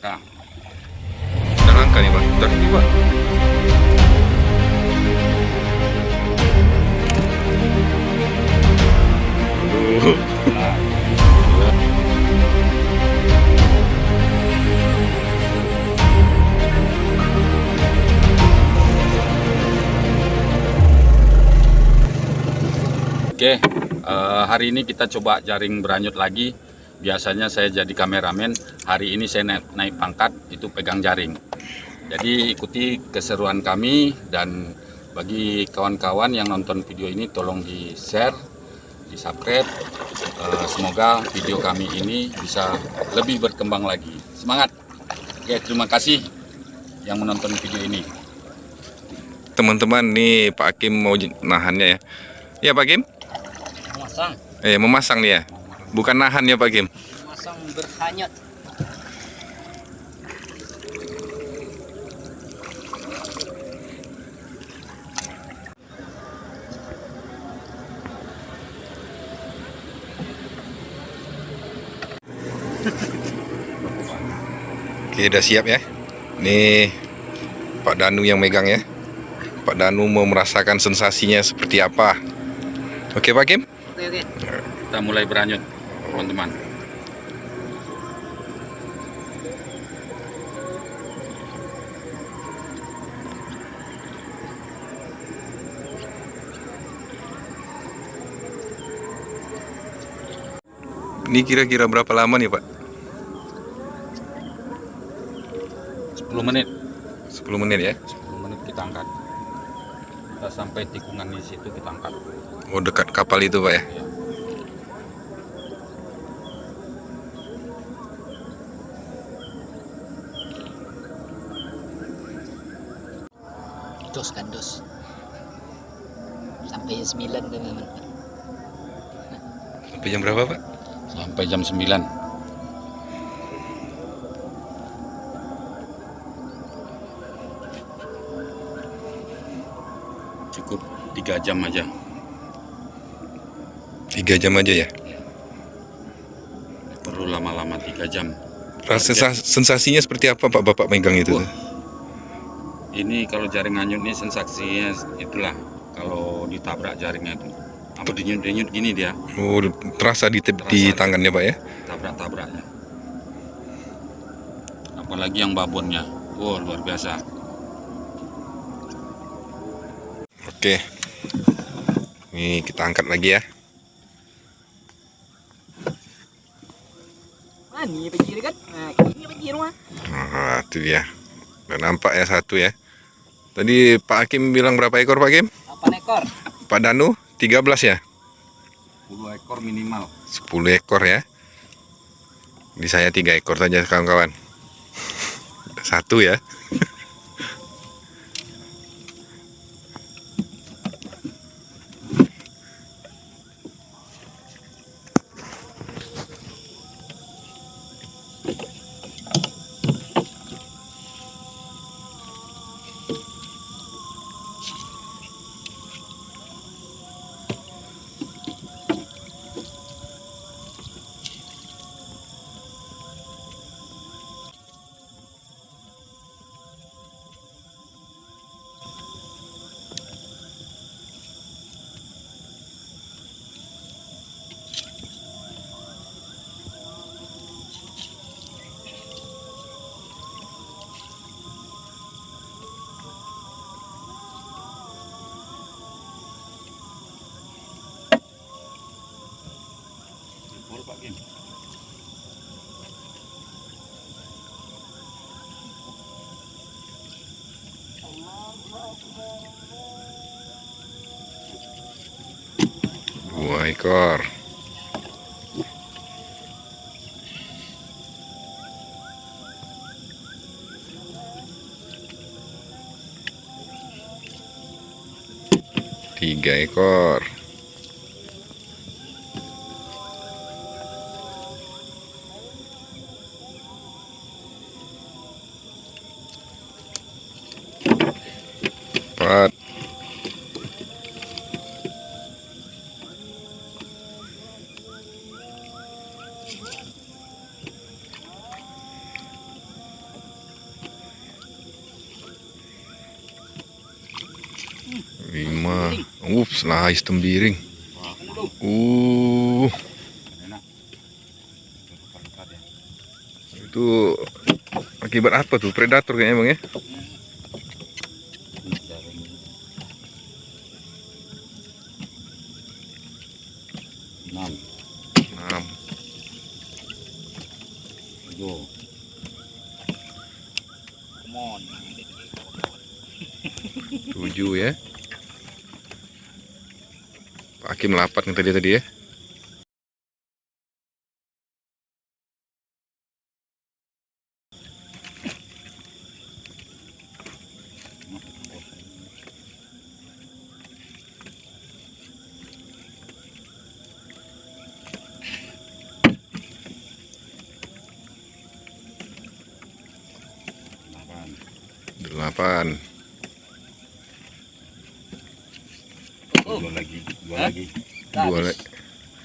angka. Udah langka nih Pak. Udah nih Pak. Aduh. Oke, eh, hari ini kita coba jaring beranyut lagi. Biasanya saya jadi kameramen, hari ini saya naik, naik pangkat, itu pegang jaring. Jadi ikuti keseruan kami dan bagi kawan-kawan yang nonton video ini tolong di share, di subscribe. Eh, semoga video kami ini bisa lebih berkembang lagi. Semangat! Oke, terima kasih yang menonton video ini. Teman-teman nih Pak Hakim mau nahannya ya. Ya Pak Hakim? masang Eh memasang nih ya. Bukan nahan ya Pak Hakim. Berhanyut Oke udah siap ya. Nih Pak Danu yang megang ya. Pak Danu mau merasakan sensasinya seperti apa. Oke Pak Hakim? oke oke Kita mulai beranyut, teman-teman. Ini kira-kira berapa lama nih Pak? 10 menit. 10 menit ya. 10 menit kita angkat kita sampai tikungan di situ kita angkat Oh dekat kapal itu Pak ya. ya. dos kan dos sampai jam 9 teman-teman Sampai jam berapa Pak? Sampai jam 9 cukup tiga jam aja. Tiga jam aja ya. perlu lama-lama tiga jam. Rasa sensa- sensasinya seperti apa Pak? Bapak megang itu? Wah. ini kalau jaring anyut ini sensasinya itulah. Kalau ditabrak jaringnya itu apa denyut-denyut gini dia Oh terasa di, di Terasa. tangannya Pak ya. tabrak-tabraknya apalagi yang babonnya wow luar biasa Oke. Nih kita angkat lagi ya. ah kan nah ini Nah, itu dia. Udah nampak ya satu ya. Tadi Pak Hakim bilang berapa ekor Pak Hakim? 8 ekor Pak Danu 13 ya? 10 ekor minimal 10 ekor ya. Di saya 3 ekor saja kawan-kawan. Satu ya. Dua ekor. Tiga ekor. Ma, ups, slice tembiring. Uh, itu akibat apa tuh? Predator kayaknya bang ya? Enam, Enam. tujuh. Tujuh ya. Pak Hakim melapat nih tadi tadi ya. delapan, Delapan. dua lagi, dua Hah? lagi, Dua Habis. le-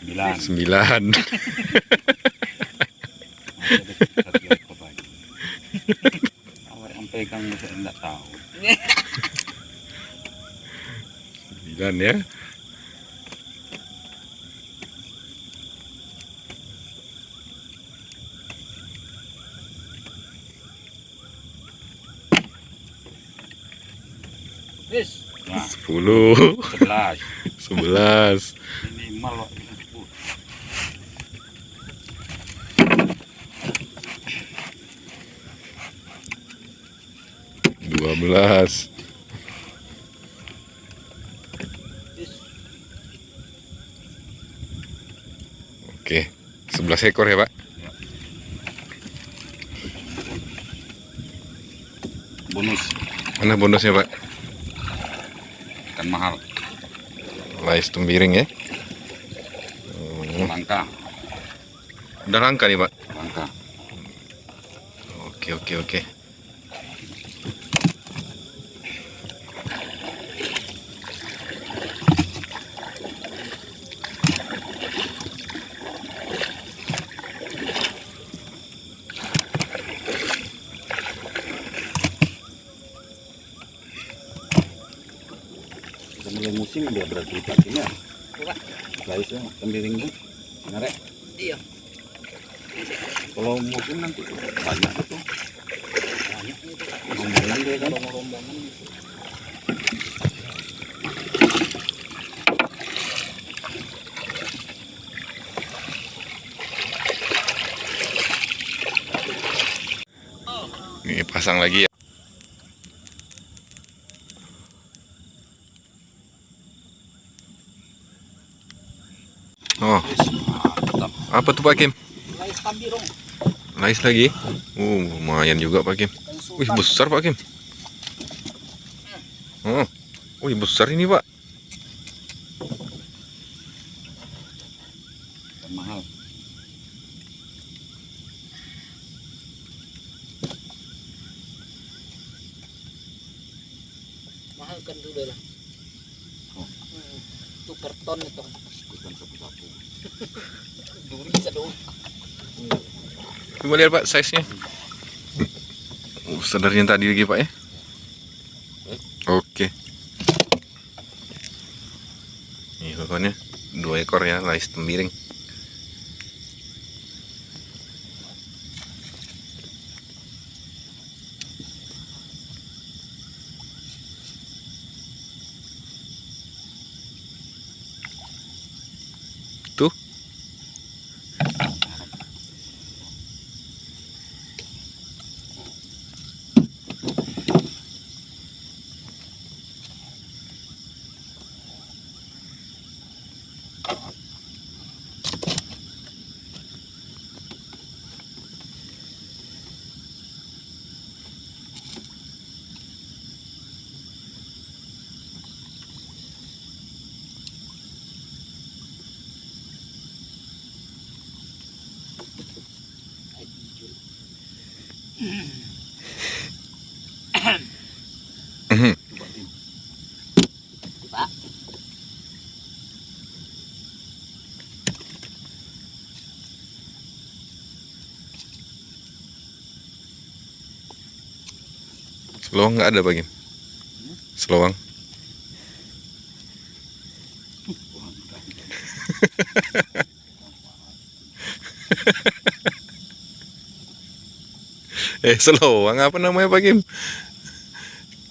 sembilan. Sembilan. Awak yang pegang saya enggak tahu. Sembilan ya. Nah, Sepuluh. sebelas. Sebelas. Minimal waktu sepuluh. Dua belas. Yes. Oke. Sebelas ekor ya pak. Bonus Mana bonusnya pak? kan mahal. Lais tembiring ya. Hmm, Langka, Udah langka nih pak. langka. Oke oke oke. Dia berarti. Coba. Guys ya, tembiring bu. Ngarek. Iya. Kalau musim nanti banyak itu. Banyak itu. Rombongan dia kan. Itu. Ini pasang lagi ya. Oh, apa tuh Pak Kim? Lais tambirong. Lais lagi? Uh, lumayan juga Pak Kim. Wih, besar Pak Kim. Oh, wih besar ini Pak. Mahal. Mahal kan dulu lah. Oh. Hmm. Itu per ton itu. Bukan sapu-sapu. Duri. Coba lihat Pak size-nya. Uh, sedarnya tadi lagi Pak ya. Oke. Nih pokoknya dua ekor ya lais tembiring. Selowang nggak ada Pak Kim? Selowang. Eh selowang apa namanya Pak Kim?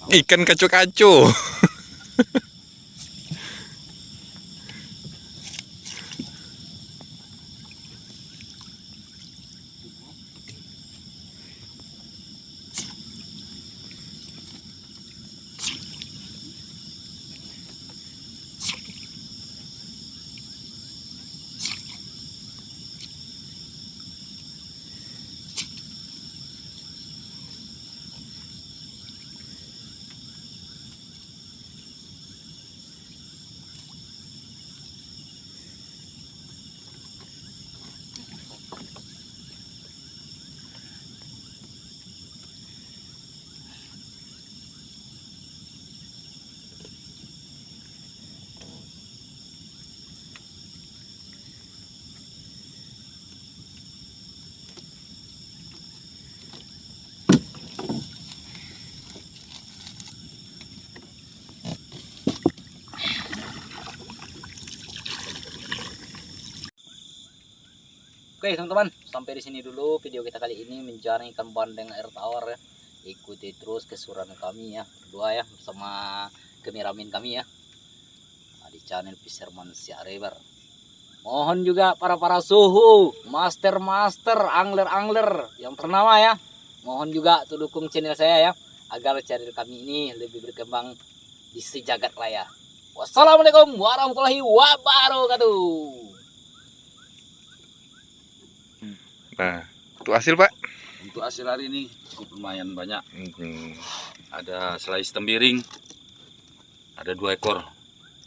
Ikan kacu-kacu. Oke teman-teman, sampai di sini dulu video kita kali ini mencari ikan bandeng air tawar ya. Ikuti terus kesuran kami ya, berdua ya bersama kameramen kami ya. Nah, di channel Fisherman Siarebar. Mohon juga para para suhu, master-master, angler-angler yang ternama ya. Mohon juga tuh dukung channel saya ya agar channel kami ini lebih berkembang di sejagat raya. Wassalamualaikum warahmatullahi wabarakatuh. Nah, untuk hasil Pak. Untuk hasil hari ini cukup lumayan banyak. Hmm, Ada slice tembiring, ada dua ekor,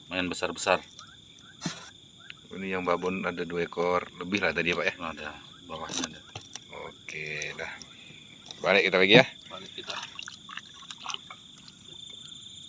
lumayan besar-besar. Ini yang babon ada dua ekor lebih lah tadi ya Pak ya. Ada bawahnya ada. Oke dah. Balik kita lagi ya.